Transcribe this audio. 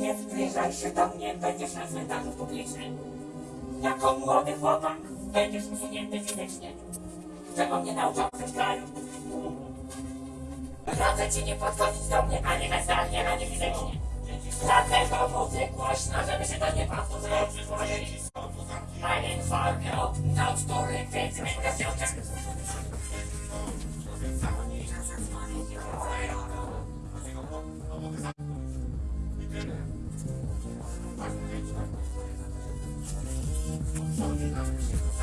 Nie zbliżaj się do mnie, będziesz na cmentarzu publicznym. Jako młody chłopak będziesz usunięty fizycznie. Czego mnie nauczał w tym kraju? Radzę ci nie podchodzić do mnie ani mentalnie, ani fizycznie. Dlatego mówię głośno, żeby się to nie powtórzyło w przyszłości. A informię o naucztury więc negocjacjach. Thank you.